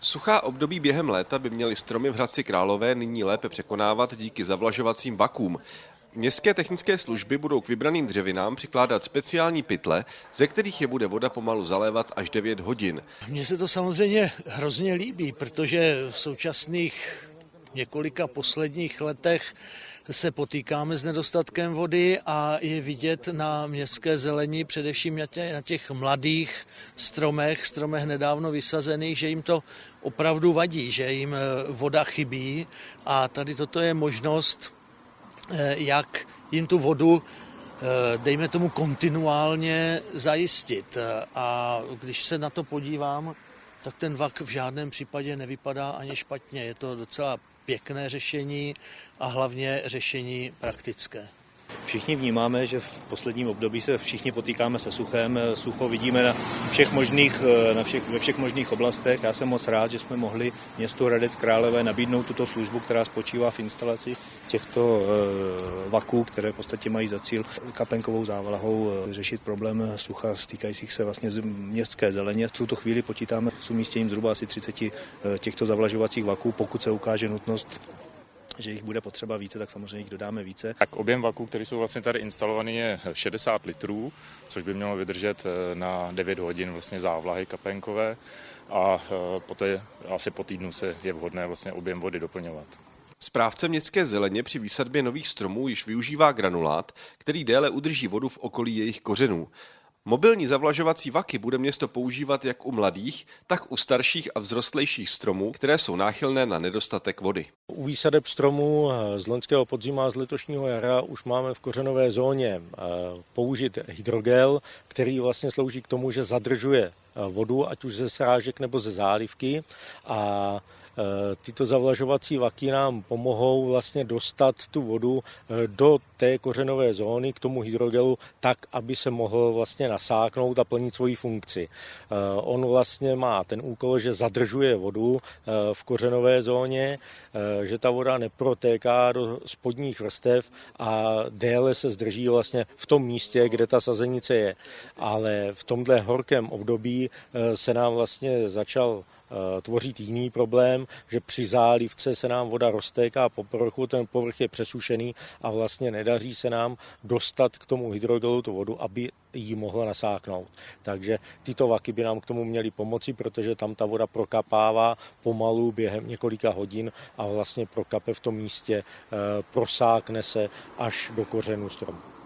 Suchá období během léta by měly stromy v Hradci Králové nyní lépe překonávat díky zavlažovacím vakům. Městské technické služby budou k vybraným dřevinám přikládat speciální pytle, ze kterých je bude voda pomalu zalévat až 9 hodin. Mně se to samozřejmě hrozně líbí, protože v současných několika posledních letech se potýkáme s nedostatkem vody a je vidět na městské zelení, především na těch mladých stromech, stromech nedávno vysazených, že jim to opravdu vadí, že jim eh, voda chybí a tady toto je možnost, eh, jak jim tu vodu eh, dejme tomu kontinuálně zajistit. A když se na to podívám, tak ten vak v žádném případě nevypadá ani špatně. Je to docela pěkné řešení a hlavně řešení praktické. Všichni vnímáme, že v posledním období se všichni potýkáme se suchem. Sucho vidíme na všech možných, na všech, ve všech možných oblastech. Já jsem moc rád, že jsme mohli městu Hradec Králové nabídnout tuto službu, která spočívá v instalaci těchto eh, vaků, které v podstatě mají za cíl kapenkovou závlahou eh, řešit problém sucha stýkajících se vlastně z městské zeleně. V tuto chvíli počítáme s umístěním zhruba asi 30 eh, těchto zavlažovacích vaků, pokud se ukáže nutnost že jich bude potřeba více, tak samozřejmě jich dodáme více. Tak objem vaků, který jsou vlastně tady instalovaný, je 60 litrů, což by mělo vydržet eh, na 9 hodin vlastně závlahy kapenkové a eh, poté asi po týdnu se je vhodné vlastně objem vody doplňovat. Správce městské zeleně při výsadbě nových stromů již využívá granulát, který déle udrží vodu v okolí jejich kořenů. Mobilní zavlažovací vaky bude město používat jak u mladých, tak u starších a vzrostlejších stromů, které jsou náchylné na nedostatek vody. U výsadeb stromů z loňského podzima a z letošního jara už máme v kořenové zóně eh, použít hydrogel, který vlastně slouží k tomu, že zadržuje vodu, ať už ze srážek nebo ze zálivky a e, tyto zavlažovací vaky nám pomohou vlastně dostat tu vodu e, do té kořenové zóny k tomu hydrogelu tak, aby se mohl vlastně nasáknout a plnit svoji funkci. E, on vlastně má ten úkol, že zadržuje vodu v kořenové zóně, že ta voda neprotéká do spodních vrstev a déle se zdrží vlastně v tom místě, kde ta sazenice je. Ale v tomhle horkém období Eh, se nám vlastně začal eh, tvořit jiný problém, že při zálivce se nám voda roztéká po povrchu, ten povrch je přesušený a vlastně nedaří se nám dostat k tomu hydrogelu tu vodu, aby ji mohla nasáknout. Takže tyto vaky by nám k tomu měly pomoci, protože tam ta voda prokapává pomalu během několika hodin a vlastně prokape v tom místě, eh, prosákne se až do kořenu stromu.